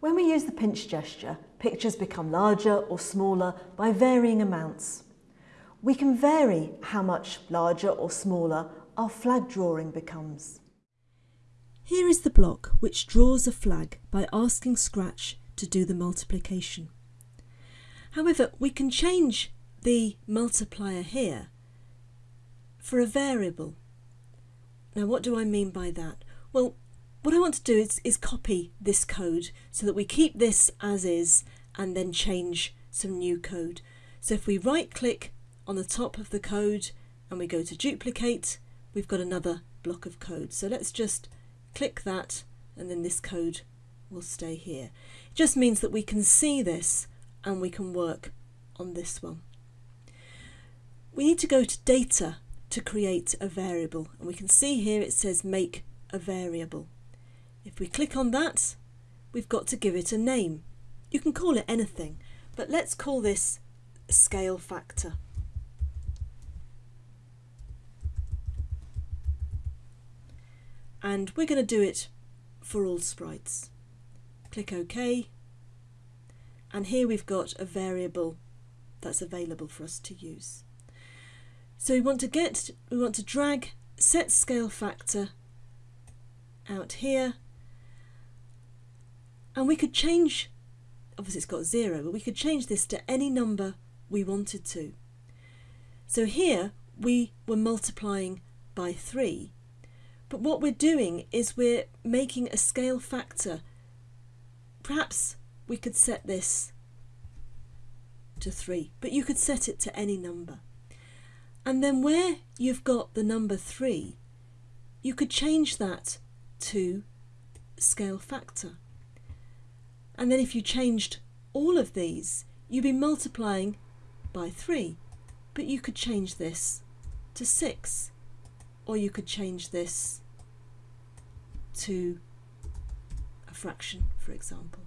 When we use the pinch gesture, pictures become larger or smaller by varying amounts. We can vary how much larger or smaller our flag drawing becomes. Here is the block which draws a flag by asking Scratch to do the multiplication. However, we can change the multiplier here for a variable. Now what do I mean by that? Well, what I want to do is, is copy this code so that we keep this as is and then change some new code. So if we right click on the top of the code and we go to duplicate, we've got another block of code. So let's just click that and then this code will stay here. It just means that we can see this and we can work on this one. We need to go to data to create a variable and we can see here it says make a variable. If we click on that, we've got to give it a name. You can call it anything, but let's call this scale factor. And we're going to do it for all sprites. Click OK. And here we've got a variable that's available for us to use. So we want to get, we want to drag set scale factor out here and we could change, obviously it's got zero, but we could change this to any number we wanted to. So here we were multiplying by 3, but what we're doing is we're making a scale factor. Perhaps we could set this to 3, but you could set it to any number. And then where you've got the number 3, you could change that to scale factor. And then if you changed all of these, you'd be multiplying by 3. But you could change this to 6. Or you could change this to a fraction, for example.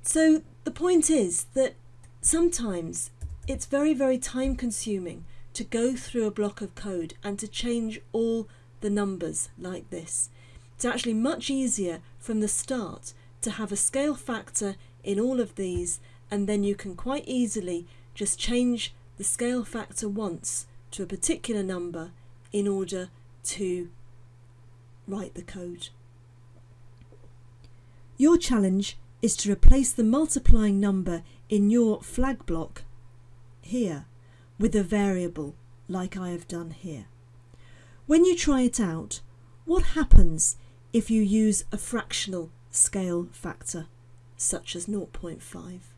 So the point is that sometimes it's very, very time consuming to go through a block of code and to change all the numbers like this. It's actually much easier from the start to have a scale factor in all of these and then you can quite easily just change the scale factor once to a particular number in order to write the code. Your challenge is to replace the multiplying number in your flag block here with a variable like I have done here. When you try it out, what happens if you use a fractional scale factor, such as 0.5.